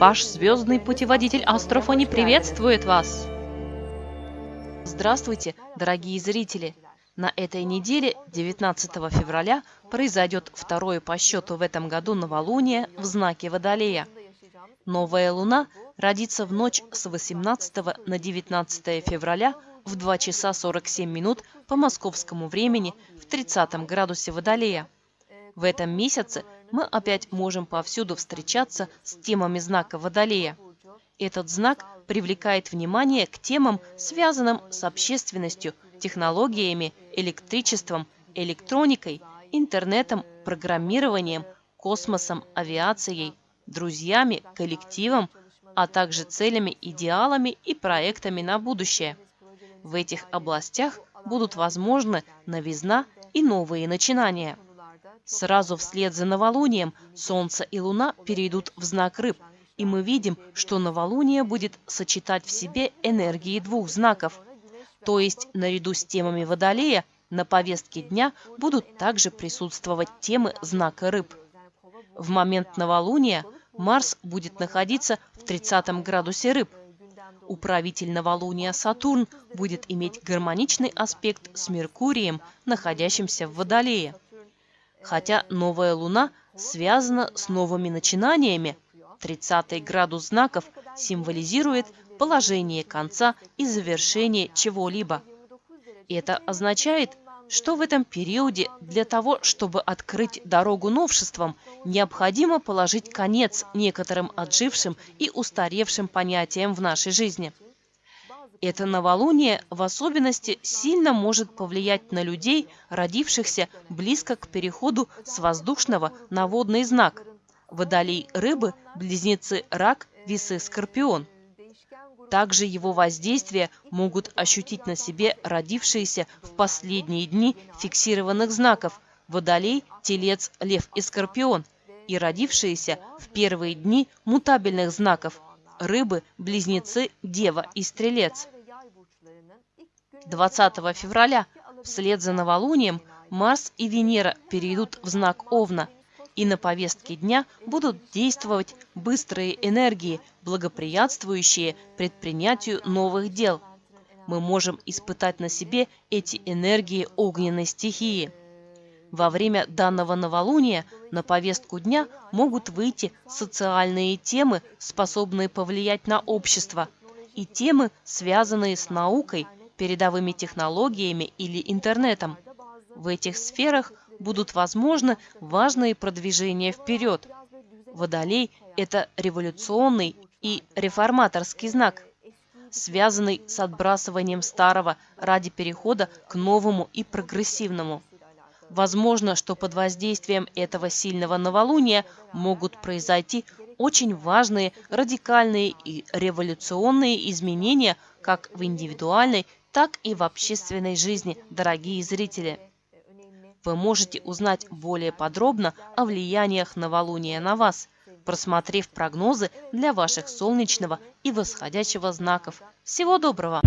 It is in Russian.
Ваш звездный путеводитель Астрофони приветствует вас! Здравствуйте, дорогие зрители! На этой неделе, 19 февраля, произойдет второе по счету в этом году новолуние в знаке Водолея. Новая луна родится в ночь с 18 на 19 февраля в 2 часа 47 минут по московскому времени в 30 градусе Водолея. В этом месяце мы опять можем повсюду встречаться с темами знака Водолея. Этот знак привлекает внимание к темам, связанным с общественностью, технологиями, электричеством, электроникой, интернетом, программированием, космосом, авиацией, друзьями, коллективом, а также целями, идеалами и проектами на будущее. В этих областях будут возможны новизна и новые начинания. Сразу вслед за новолунием Солнце и Луна перейдут в знак рыб, и мы видим, что новолуние будет сочетать в себе энергии двух знаков. То есть наряду с темами Водолея на повестке дня будут также присутствовать темы знака рыб. В момент новолуния Марс будет находиться в 30 градусе рыб. Управитель новолуния Сатурн будет иметь гармоничный аспект с Меркурием, находящимся в Водолее. Хотя новая луна связана с новыми начинаниями, 30 градус знаков символизирует положение конца и завершение чего-либо. Это означает, что в этом периоде для того, чтобы открыть дорогу новшествам, необходимо положить конец некоторым отжившим и устаревшим понятиям в нашей жизни – это новолуние в особенности сильно может повлиять на людей, родившихся близко к переходу с воздушного на водный знак. Водолей рыбы, близнецы рак, весы скорпион. Также его воздействие могут ощутить на себе родившиеся в последние дни фиксированных знаков Водолей, Телец, Лев и Скорпион и родившиеся в первые дни мутабельных знаков рыбы, близнецы, дева и стрелец. 20 февраля вслед за новолунием Марс и Венера перейдут в знак Овна, и на повестке дня будут действовать быстрые энергии, благоприятствующие предпринятию новых дел. Мы можем испытать на себе эти энергии огненной стихии. Во время данного новолуния на повестку дня могут выйти социальные темы, способные повлиять на общество, и темы, связанные с наукой, передовыми технологиями или интернетом. В этих сферах будут возможны важные продвижения вперед. Водолей – это революционный и реформаторский знак, связанный с отбрасыванием старого ради перехода к новому и прогрессивному. Возможно, что под воздействием этого сильного новолуния могут произойти очень важные, радикальные и революционные изменения как в индивидуальной, так и в общественной жизни, дорогие зрители. Вы можете узнать более подробно о влияниях новолуния на вас, просмотрев прогнозы для ваших солнечного и восходящего знаков. Всего доброго!